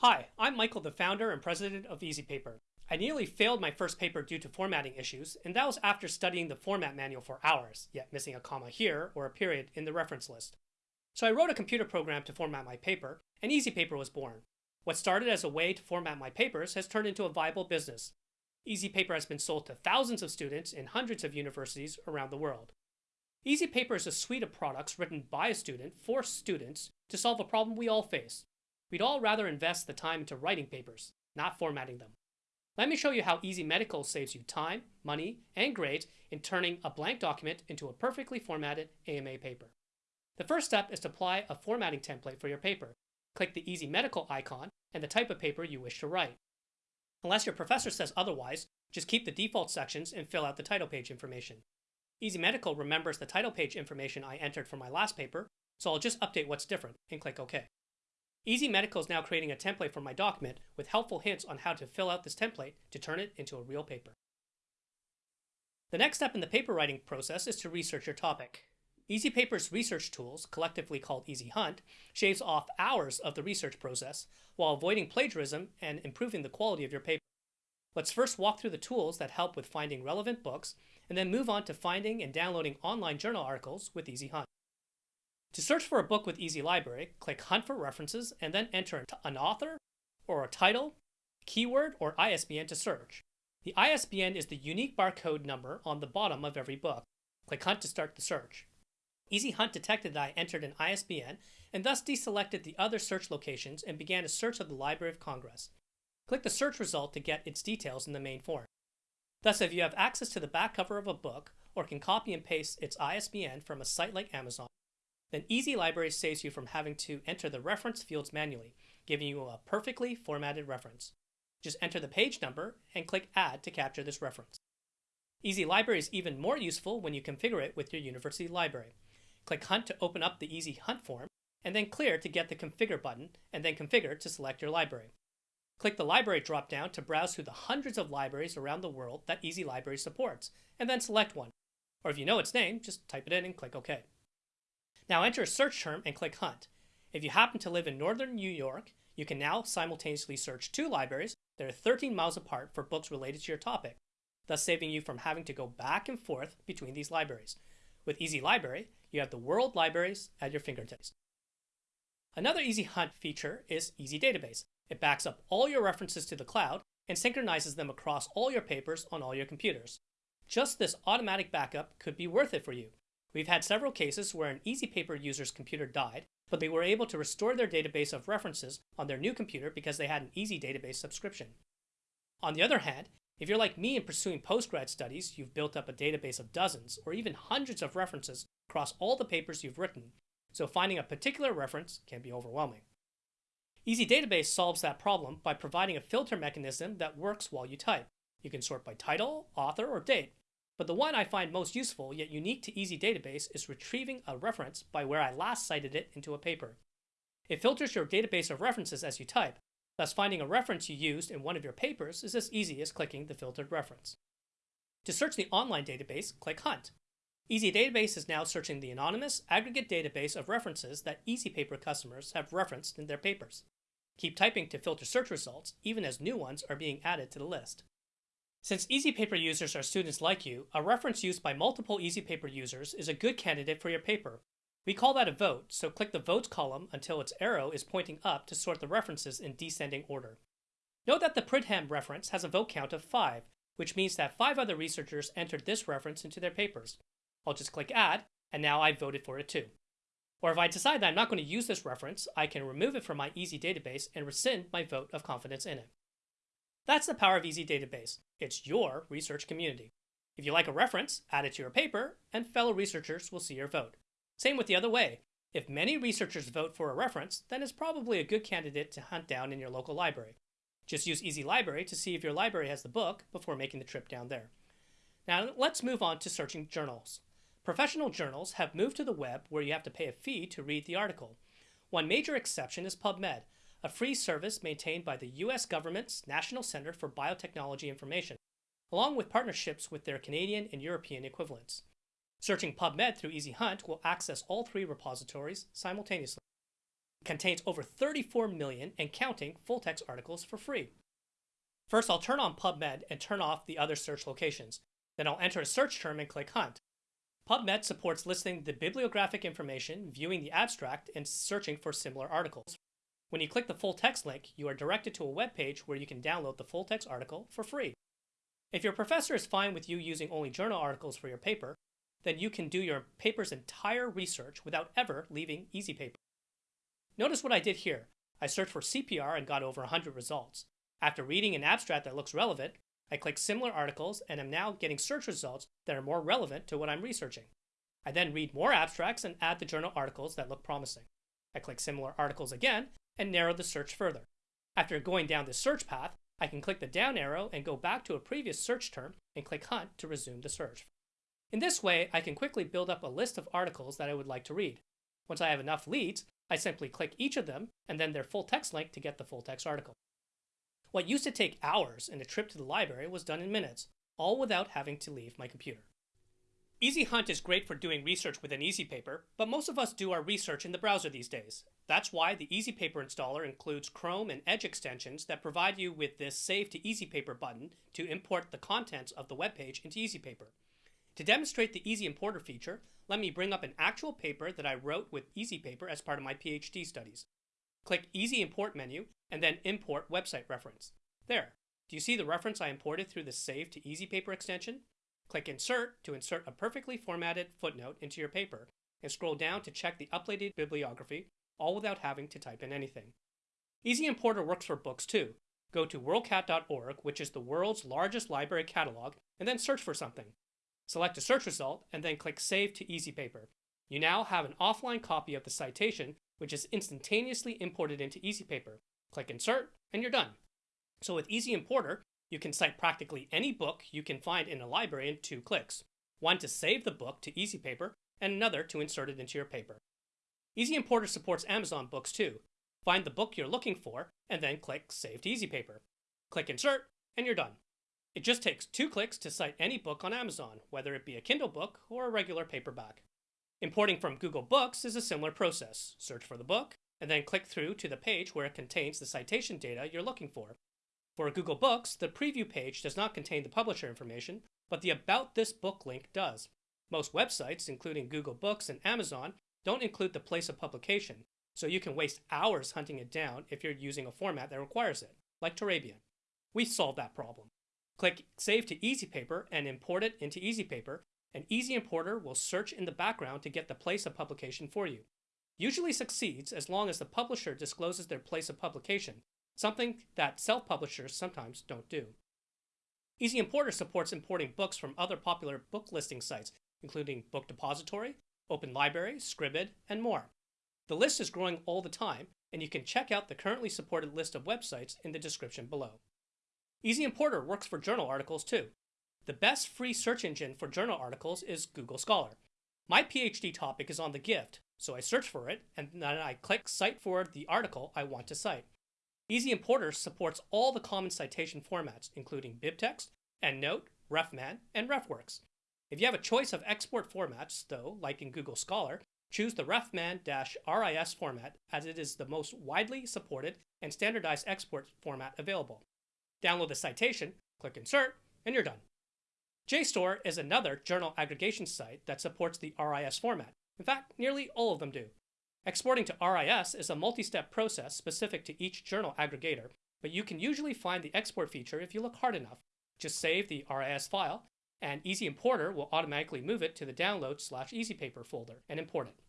Hi, I'm Michael, the founder and president of EasyPaper. I nearly failed my first paper due to formatting issues, and that was after studying the format manual for hours, yet missing a comma here or a period in the reference list. So I wrote a computer program to format my paper, and EasyPaper was born. What started as a way to format my papers has turned into a viable business. EasyPaper has been sold to thousands of students in hundreds of universities around the world. EasyPaper is a suite of products written by a student for students to solve a problem we all face We'd all rather invest the time into writing papers, not formatting them. Let me show you how Easy Medical saves you time, money, and grades in turning a blank document into a perfectly formatted AMA paper. The first step is to apply a formatting template for your paper. Click the Easy Medical icon and the type of paper you wish to write. Unless your professor says otherwise, just keep the default sections and fill out the title page information. Easy Medical remembers the title page information I entered for my last paper, so I'll just update what's different and click OK. Easy Medical is now creating a template for my document with helpful hints on how to fill out this template to turn it into a real paper. The next step in the paper writing process is to research your topic. Easy Paper's research tools, collectively called Easy Hunt, shaves off hours of the research process while avoiding plagiarism and improving the quality of your paper. Let's first walk through the tools that help with finding relevant books and then move on to finding and downloading online journal articles with Easy Hunt. To search for a book with Easy Library, click Hunt for References and then enter an author or a title, keyword, or ISBN to search. The ISBN is the unique barcode number on the bottom of every book. Click Hunt to start the search. Easy Hunt detected that I entered an ISBN and thus deselected the other search locations and began a search of the Library of Congress. Click the search result to get its details in the main form. Thus, if you have access to the back cover of a book or can copy and paste its ISBN from a site like Amazon, then Easy Library saves you from having to enter the reference fields manually, giving you a perfectly formatted reference. Just enter the page number and click Add to capture this reference. Easy Library is even more useful when you configure it with your university library. Click Hunt to open up the Easy Hunt form, and then Clear to get the Configure button, and then Configure to select your library. Click the Library dropdown to browse through the hundreds of libraries around the world that Easy Library supports, and then select one. Or if you know its name, just type it in and click OK. Now enter a search term and click Hunt. If you happen to live in northern New York, you can now simultaneously search two libraries that are 13 miles apart for books related to your topic, thus saving you from having to go back and forth between these libraries. With Easy Library, you have the world libraries at your fingertips. Another Easy Hunt feature is Easy Database. It backs up all your references to the cloud and synchronizes them across all your papers on all your computers. Just this automatic backup could be worth it for you. We've had several cases where an EasyPaper user's computer died, but they were able to restore their database of references on their new computer because they had an Easy Database subscription. On the other hand, if you're like me in pursuing postgrad studies, you've built up a database of dozens or even hundreds of references across all the papers you've written, so finding a particular reference can be overwhelming. Easy Database solves that problem by providing a filter mechanism that works while you type. You can sort by title, author, or date, but the one I find most useful yet unique to Easy Database is retrieving a reference by where I last cited it into a paper. It filters your database of references as you type, thus finding a reference you used in one of your papers is as easy as clicking the filtered reference. To search the online database, click Hunt. Easy Database is now searching the anonymous, aggregate database of references that EasyPaper customers have referenced in their papers. Keep typing to filter search results, even as new ones are being added to the list. Since EasyPaper users are students like you, a reference used by multiple EasyPaper users is a good candidate for your paper. We call that a vote, so click the Votes column until its arrow is pointing up to sort the references in descending order. Note that the Pridham reference has a vote count of 5, which means that 5 other researchers entered this reference into their papers. I'll just click Add, and now I've voted for it too. Or if I decide that I'm not going to use this reference, I can remove it from my Easy database and rescind my vote of confidence in it. That's the power of Easy Database. It's your research community. If you like a reference, add it to your paper, and fellow researchers will see your vote. Same with the other way. If many researchers vote for a reference, then it's probably a good candidate to hunt down in your local library. Just use Easy Library to see if your library has the book before making the trip down there. Now let's move on to searching journals. Professional journals have moved to the web where you have to pay a fee to read the article. One major exception is PubMed, a free service maintained by the U.S. government's National Center for Biotechnology Information, along with partnerships with their Canadian and European equivalents. Searching PubMed through Easy Hunt will access all three repositories simultaneously. contains over 34 million and counting full text articles for free. First, I'll turn on PubMed and turn off the other search locations. Then I'll enter a search term and click Hunt. PubMed supports listing the bibliographic information, viewing the abstract, and searching for similar articles. When you click the full text link, you are directed to a web page where you can download the full text article for free. If your professor is fine with you using only journal articles for your paper, then you can do your paper's entire research without ever leaving EasyPaper. Notice what I did here. I searched for CPR and got over 100 results. After reading an abstract that looks relevant, I click similar articles and am now getting search results that are more relevant to what I'm researching. I then read more abstracts and add the journal articles that look promising. I click similar articles again and narrow the search further. After going down this search path, I can click the down arrow and go back to a previous search term and click Hunt to resume the search. In this way, I can quickly build up a list of articles that I would like to read. Once I have enough leads, I simply click each of them and then their full text link to get the full text article. What used to take hours and a trip to the library was done in minutes, all without having to leave my computer. Easy Hunt is great for doing research with an EasyPaper, but most of us do our research in the browser these days. That's why the EasyPaper installer includes Chrome and Edge extensions that provide you with this Save to EasyPaper button to import the contents of the web page into EasyPaper. To demonstrate the Easy Importer feature, let me bring up an actual paper that I wrote with EasyPaper as part of my PhD studies. Click Easy Import menu and then Import Website Reference. There. Do you see the reference I imported through the Save to EasyPaper extension? Click Insert to insert a perfectly formatted footnote into your paper and scroll down to check the uploaded bibliography, all without having to type in anything. Easy Importer works for books too. Go to worldcat.org, which is the world's largest library catalog, and then search for something. Select a search result and then click Save to EasyPaper. You now have an offline copy of the citation which is instantaneously imported into EasyPaper. Click Insert, and you're done. So with Easy Importer, you can cite practically any book you can find in a library in two clicks. One to save the book to EasyPaper, and another to insert it into your paper. Easy Importer supports Amazon books too. Find the book you're looking for, and then click Save to EasyPaper. Click Insert, and you're done. It just takes two clicks to cite any book on Amazon, whether it be a Kindle book or a regular paperback. Importing from Google Books is a similar process. Search for the book, and then click through to the page where it contains the citation data you're looking for. For Google Books, the preview page does not contain the publisher information, but the About This Book link does. Most websites, including Google Books and Amazon, don't include the place of publication, so you can waste hours hunting it down if you're using a format that requires it, like Turabian. We solved that problem. Click Save to EasyPaper and import it into EasyPaper, an Easy Importer will search in the background to get the place of publication for you. Usually succeeds as long as the publisher discloses their place of publication, something that self-publishers sometimes don't do. Easy Importer supports importing books from other popular book listing sites, including Book Depository, Open Library, Scribd, and more. The list is growing all the time, and you can check out the currently supported list of websites in the description below. Easy Importer works for journal articles too. The best free search engine for journal articles is Google Scholar. My PhD topic is on the gift, so I search for it and then I click Cite for the article I want to cite. Easy Importer supports all the common citation formats, including BibTeX, EndNote, RefMan, and RefWorks. If you have a choice of export formats, though, like in Google Scholar, choose the RefMan-RIS format as it is the most widely supported and standardized export format available. Download the citation, click Insert, and you're done. JSTOR is another journal aggregation site that supports the RIS format. In fact, nearly all of them do. Exporting to RIS is a multi-step process specific to each journal aggregator, but you can usually find the export feature if you look hard enough. Just save the RIS file, and Easy Importer will automatically move it to the download slash EasyPaper folder and import it.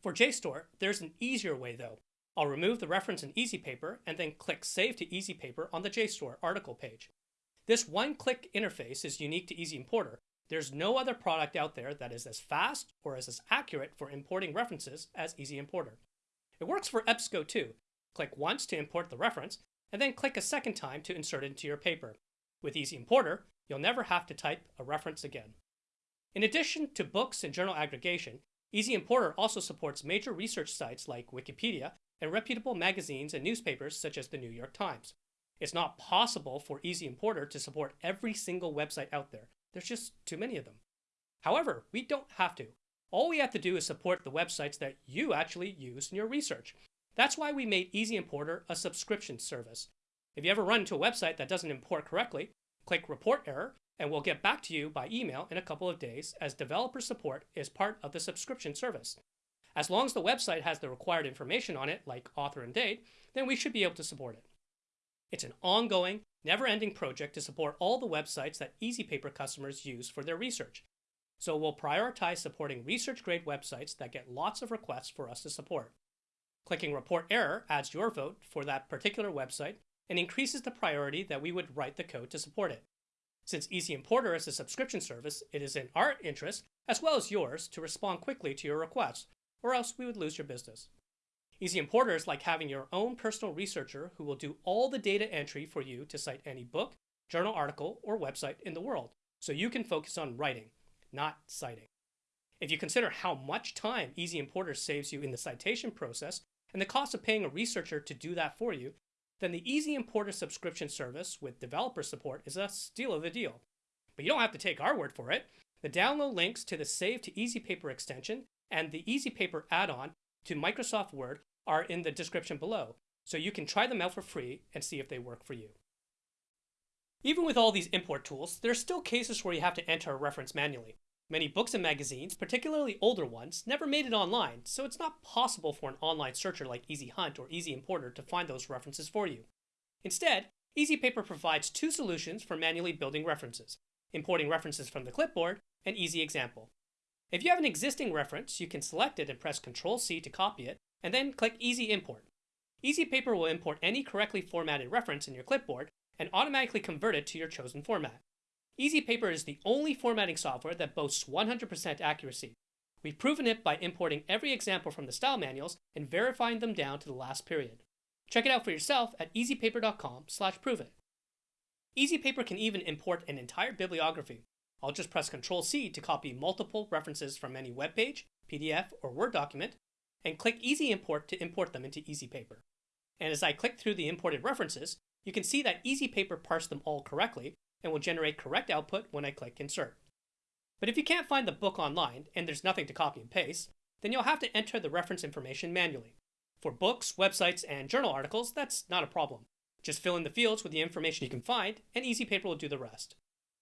For JSTOR, there's an easier way though. I'll remove the reference in EasyPaper and then click Save to EasyPaper on the JSTOR article page. This one-click interface is unique to Easy Importer. There's no other product out there that is as fast or as accurate for importing references as Easy Importer. It works for EBSCO too. Click once to import the reference, and then click a second time to insert it into your paper. With Easy Importer, you'll never have to type a reference again. In addition to books and journal aggregation, Easy Importer also supports major research sites like Wikipedia and reputable magazines and newspapers such as the New York Times. It's not possible for Easy Importer to support every single website out there. There's just too many of them. However, we don't have to. All we have to do is support the websites that you actually use in your research. That's why we made Easy Importer a subscription service. If you ever run into a website that doesn't import correctly, click Report Error, and we'll get back to you by email in a couple of days as developer support is part of the subscription service. As long as the website has the required information on it, like author and date, then we should be able to support it. It's an ongoing, never ending project to support all the websites that EasyPaper customers use for their research. So we'll prioritize supporting research grade websites that get lots of requests for us to support. Clicking Report Error adds your vote for that particular website and increases the priority that we would write the code to support it. Since Easy Importer is a subscription service, it is in our interest, as well as yours, to respond quickly to your requests, or else we would lose your business. Easy Importer is like having your own personal researcher who will do all the data entry for you to cite any book, journal article, or website in the world, so you can focus on writing, not citing. If you consider how much time Easy Importer saves you in the citation process and the cost of paying a researcher to do that for you, then the Easy Importer subscription service with developer support is a steal of a deal. But you don't have to take our word for it. The download links to the Save to EasyPaper extension and the EasyPaper add-on to Microsoft Word are in the description below, so you can try them out for free and see if they work for you. Even with all these import tools, there are still cases where you have to enter a reference manually. Many books and magazines, particularly older ones, never made it online, so it's not possible for an online searcher like Easy Hunt or Easy Importer to find those references for you. Instead, EasyPaper provides two solutions for manually building references, importing references from the clipboard and Easy Example. If you have an existing reference, you can select it and press Ctrl-C to copy it, and then click Easy Import. Easy Paper will import any correctly formatted reference in your clipboard and automatically convert it to your chosen format. Easy Paper is the only formatting software that boasts 100% accuracy. We've proven it by importing every example from the style manuals and verifying them down to the last period. Check it out for yourself at easypaper.com slash prove it. EasyPaper can even import an entire bibliography. I'll just press Ctrl-C to copy multiple references from any web page, PDF, or Word document, and click Easy Import to import them into EasyPaper. And as I click through the imported references, you can see that EasyPaper parsed them all correctly and will generate correct output when I click Insert. But if you can't find the book online and there's nothing to copy and paste, then you'll have to enter the reference information manually. For books, websites, and journal articles, that's not a problem. Just fill in the fields with the information you can find, and EasyPaper will do the rest.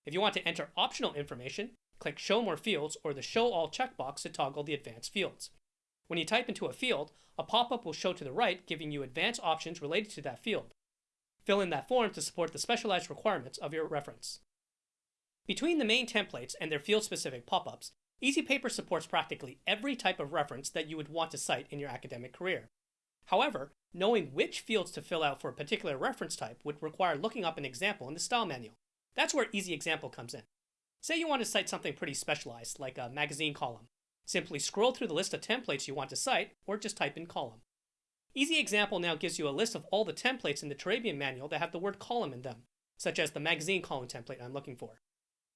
If you want to enter optional information, click Show More Fields or the Show All checkbox to toggle the advanced fields. When you type into a field, a pop-up will show to the right giving you advanced options related to that field. Fill in that form to support the specialized requirements of your reference. Between the main templates and their field-specific pop-ups, EasyPaper supports practically every type of reference that you would want to cite in your academic career. However, knowing which fields to fill out for a particular reference type would require looking up an example in the style manual. That's where Easy Example comes in. Say you want to cite something pretty specialized, like a magazine column. Simply scroll through the list of templates you want to cite, or just type in column. Easy Example now gives you a list of all the templates in the Turabian manual that have the word column in them, such as the magazine column template I'm looking for.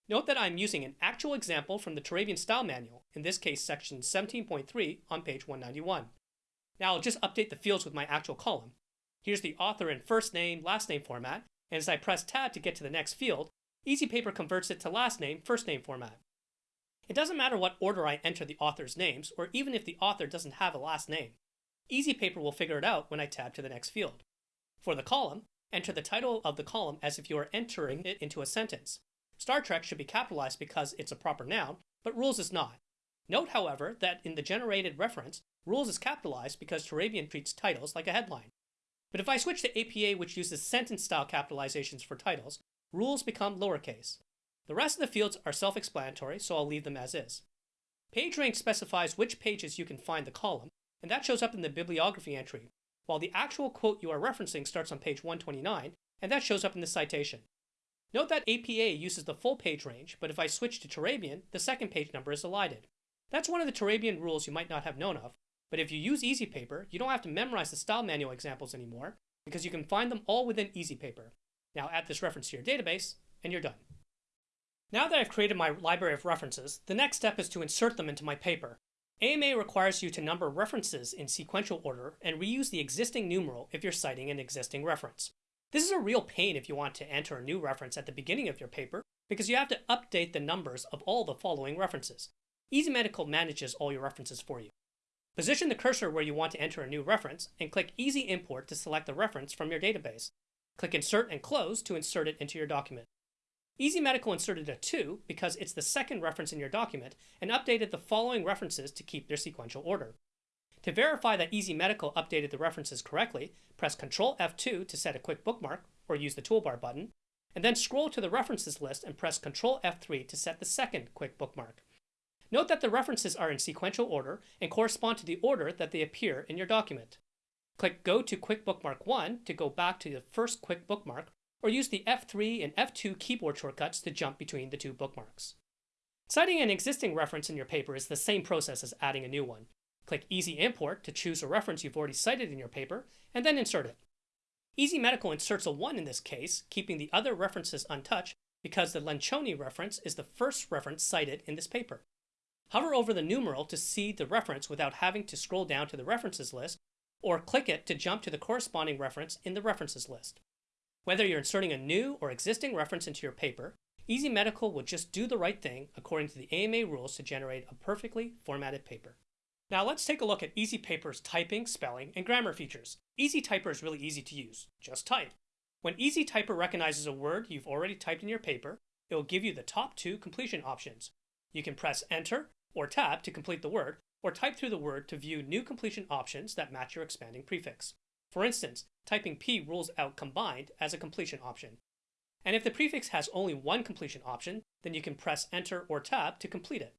Note that I'm using an actual example from the Turabian style manual, in this case section 17.3 on page 191. Now I'll just update the fields with my actual column. Here's the author in first name, last name format, and as I press tab to get to the next field, EasyPaper converts it to last name, first name format. It doesn't matter what order I enter the author's names, or even if the author doesn't have a last name. EasyPaper will figure it out when I tab to the next field. For the column, enter the title of the column as if you are entering it into a sentence. Star Trek should be capitalized because it's a proper noun, but Rules is not. Note, however, that in the generated reference, Rules is capitalized because Turabian treats titles like a headline. But if I switch to APA, which uses sentence style capitalizations for titles, rules become lowercase. The rest of the fields are self explanatory, so I'll leave them as is. Page rank specifies which pages you can find the column, and that shows up in the bibliography entry, while the actual quote you are referencing starts on page 129, and that shows up in the citation. Note that APA uses the full page range, but if I switch to Turabian, the second page number is elided. That's one of the Turabian rules you might not have known of, but if you use EasyPaper, you don't have to memorize the style manual examples anymore, because you can find them all within EasyPaper. Now add this reference to your database, and you're done. Now that I've created my library of references, the next step is to insert them into my paper. AMA requires you to number references in sequential order and reuse the existing numeral if you're citing an existing reference. This is a real pain if you want to enter a new reference at the beginning of your paper because you have to update the numbers of all the following references. Easy Medical manages all your references for you. Position the cursor where you want to enter a new reference and click Easy Import to select the reference from your database. Click Insert and Close to insert it into your document. Easy Medical inserted a 2 because it's the second reference in your document and updated the following references to keep their sequential order. To verify that Easy Medical updated the references correctly, press Ctrl F2 to set a quick bookmark or use the toolbar button, and then scroll to the references list and press Ctrl F3 to set the second quick bookmark. Note that the references are in sequential order and correspond to the order that they appear in your document. Click Go to Quick Bookmark 1 to go back to the first quick bookmark, or use the F3 and F2 keyboard shortcuts to jump between the two bookmarks. Citing an existing reference in your paper is the same process as adding a new one. Click Easy Import to choose a reference you've already cited in your paper, and then insert it. Easy Medical inserts a 1 in this case, keeping the other references untouched because the Lencioni reference is the first reference cited in this paper. Hover over the numeral to see the reference without having to scroll down to the references list, or click it to jump to the corresponding reference in the references list. Whether you're inserting a new or existing reference into your paper, Easy Medical will just do the right thing according to the AMA rules to generate a perfectly formatted paper. Now let's take a look at Easy Paper's typing, spelling, and grammar features. Easy Typer is really easy to use. Just type. When Easy Typer recognizes a word you've already typed in your paper, it will give you the top two completion options. You can press Enter or Tab to complete the word, or type through the word to view new completion options that match your expanding prefix. For instance, typing P rules out combined as a completion option. And if the prefix has only one completion option, then you can press Enter or Tab to complete it.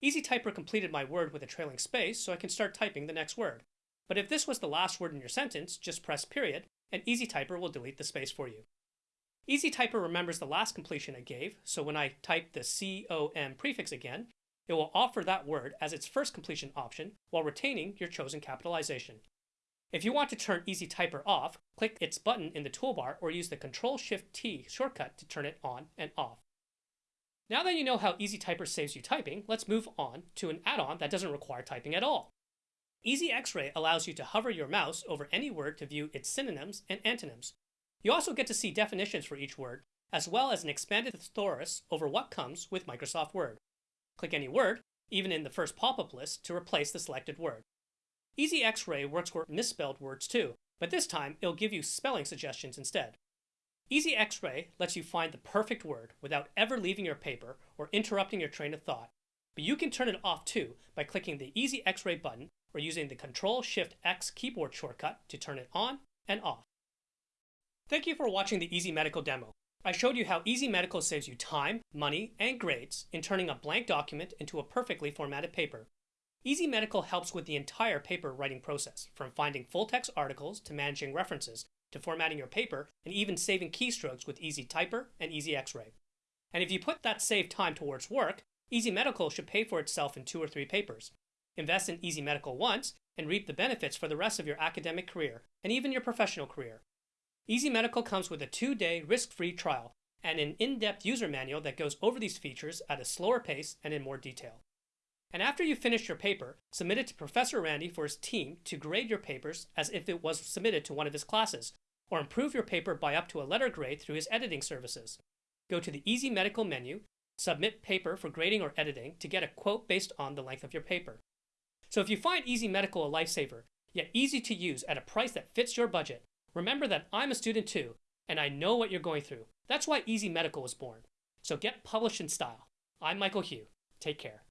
Easy Typer completed my word with a trailing space, so I can start typing the next word. But if this was the last word in your sentence, just press period, and Easy Typer will delete the space for you. Easy Typer remembers the last completion it gave, so when I type the COM prefix again, it will offer that word as its first completion option while retaining your chosen capitalization. If you want to turn Easy Typer off, click its button in the toolbar or use the Ctrl-Shift-T shortcut to turn it on and off. Now that you know how Easy Typer saves you typing, let's move on to an add-on that doesn't require typing at all. Easy X-Ray allows you to hover your mouse over any word to view its synonyms and antonyms. You also get to see definitions for each word, as well as an expanded thesaurus over what comes with Microsoft Word. Click any word, even in the first pop-up list, to replace the selected word. Easy X-Ray works for misspelled words too, but this time it'll give you spelling suggestions instead. Easy X-Ray lets you find the perfect word without ever leaving your paper or interrupting your train of thought. But you can turn it off too by clicking the Easy X-Ray button or using the Control-Shift-X keyboard shortcut to turn it on and off. Thank you for watching the Easy Medical demo. I showed you how Easy Medical saves you time, money, and grades in turning a blank document into a perfectly formatted paper. Easy Medical helps with the entire paper writing process, from finding full text articles to managing references to formatting your paper, and even saving keystrokes with Easy Typer and Easy X-Ray. And if you put that saved time towards work, Easy Medical should pay for itself in two or three papers. Invest in Easy Medical once and reap the benefits for the rest of your academic career and even your professional career. Easy Medical comes with a two-day risk-free trial and an in-depth user manual that goes over these features at a slower pace and in more detail. And after you finish your paper, submit it to Professor Randy for his team to grade your papers as if it was submitted to one of his classes, or improve your paper by up to a letter grade through his editing services. Go to the Easy Medical menu, submit paper for grading or editing to get a quote based on the length of your paper. So if you find Easy Medical a lifesaver, yet easy to use at a price that fits your budget, remember that I'm a student too, and I know what you're going through. That's why Easy Medical was born. So get published in style. I'm Michael Hugh. Take care.